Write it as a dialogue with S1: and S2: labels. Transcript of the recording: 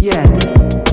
S1: Yeah.